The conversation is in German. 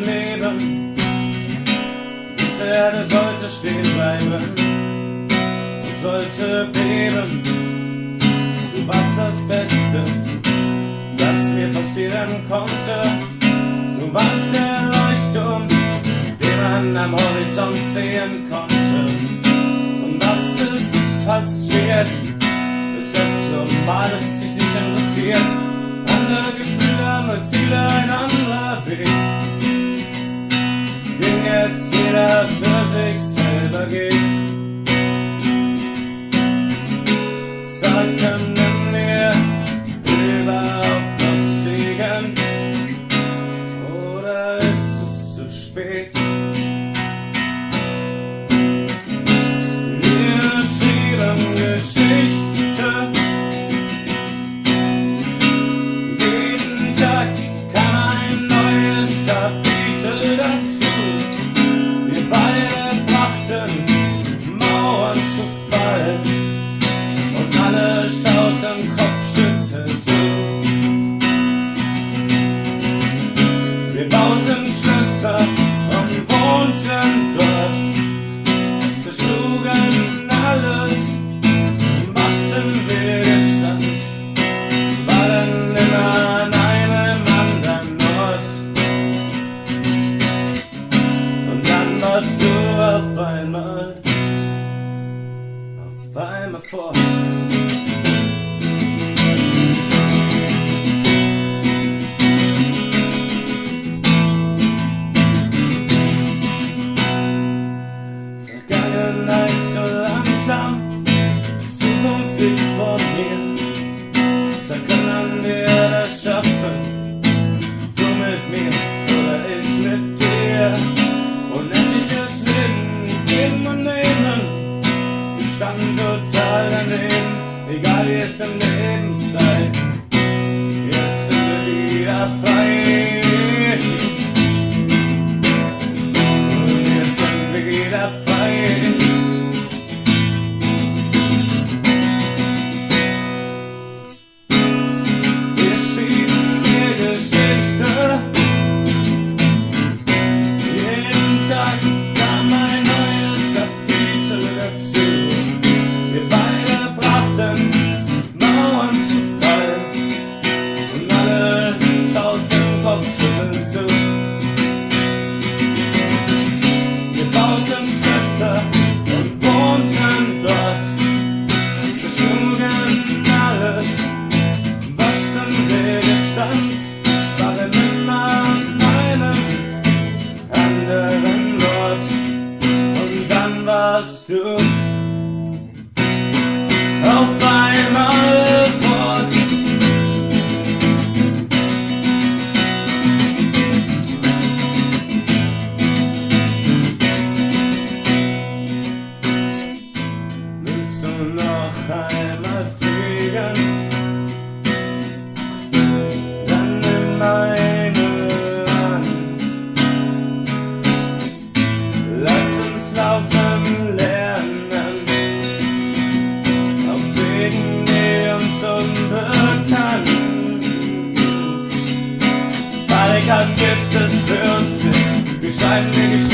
Leben. Diese Erde sollte stehen bleiben und sollte beben. Du warst das Beste, das mir passieren konnte. Du warst der Leuchtturm, den man am Horizont sehen konnte. Und was ist passiert? Ist das normal, dass sich nicht interessiert? Andere Gefühle, andere Ziele, ein anderer Weg. Auf einmal fort. Vergangenheit so langsam, Zukunft liegt vor mir. Sag, können wir das schaffen? Du mit mir oder ich mit dir? Unendliches Leben. Wir standen daneben, egal wie es im Leben sei. Jetzt sind. long time thoughts I've been